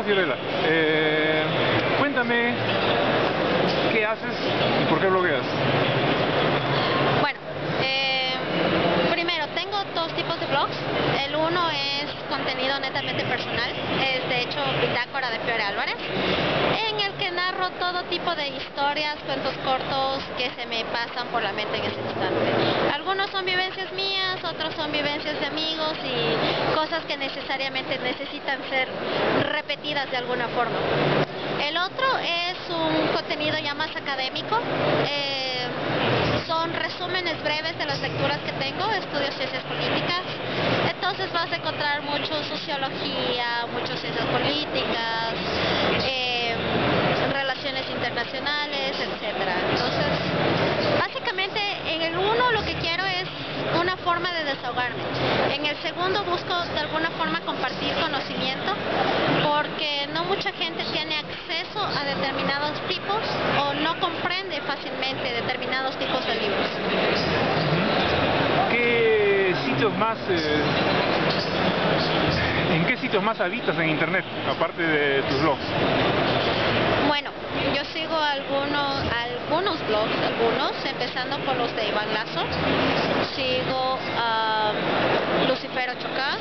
Hola Fiorella, eh, cuéntame qué haces y por qué blogueas. Bueno, eh, primero tengo dos tipos de blogs. El uno es contenido netamente personal, es de hecho Bitácora de Fiore Álvarez, en el que narro todo tipo de historias, cuentos cortos que se me pasan por la mente en ese instante. Algunos son vivencias mías, otros son vivencias de amigos que necesariamente necesitan ser repetidas de alguna forma. El otro es un contenido ya más académico. Eh, son resúmenes breves de las lecturas que tengo, estudio ciencias políticas. Entonces vas a encontrar mucho sociología, mucho ciencias políticas, eh, relaciones internacionales, etcétera. Entonces, básicamente en el uno lo que quiero es una forma de desahogarme. En el segundo busco de alguna forma compartir conocimiento porque no mucha gente tiene acceso a determinados tipos o no comprende fácilmente determinados tipos de libros. ¿Qué sitios más... Eh, ¿En qué sitios más habitas en internet, aparte de tus blogs? Bueno, yo sigo algunos, algunos blogs, algunos, empezando por los de Iván Lazo. Sigo a Lucifero Chocá.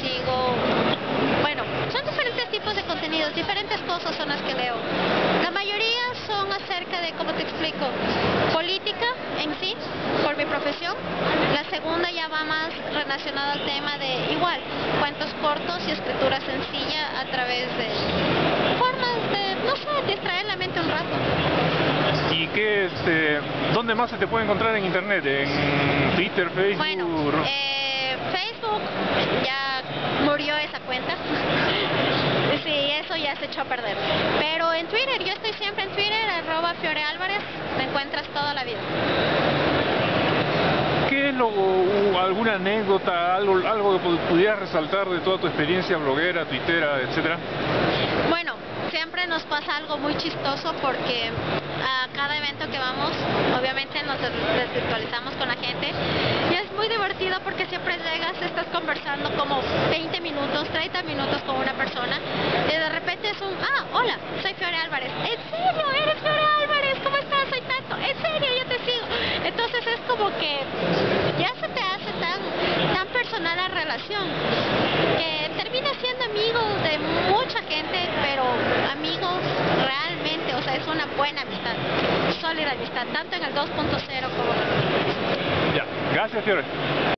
Sigo, bueno, son diferentes tipos de contenidos, diferentes cosas son las que leo. La mayoría son acerca de, ¿cómo te explico? Política en sí, por mi profesión. La segunda ya va más relacionada al tema de igual, cuentos cortos y escritura sencilla a través de formas de, no sé, distraer la mente un rato. ¿Y qué, este, dónde más se te puede encontrar en internet? ¿En Twitter, Facebook? Bueno, eh, Facebook ya murió esa cuenta. Sí, eso ya se echó a perder. Pero en Twitter, yo estoy siempre en Twitter, arroba Fiore Álvarez, te encuentras toda la vida. ¿Qué es lo, u- alguna anécdota, algo, algo que pu- pudieras resaltar de toda tu experiencia bloguera, twittera, etcétera? Bueno, siempre nos pasa algo muy chistoso porque a cada evento que vamos, obviamente nos des- desvirtualizamos con la gente y es muy divertido porque siempre llegas, estás conversando como 20 minutos, 30 minutos con una persona y de repente es un, ah, hola, soy Fiore Álvarez. ¿En serio? ¿Eres Fiore Álvarez? ¿Cómo estás? Soy tanto. ¿En serio? Yo te sigo. Entonces es como que ya se te hace tan, tan personal la relación que termina siendo amigos de mucha gente, pero amigos realmente, o sea, es una buena amistad, sólida amistad, tanto en el 2.0 como en el 1.0. Ya, gracias Fiore.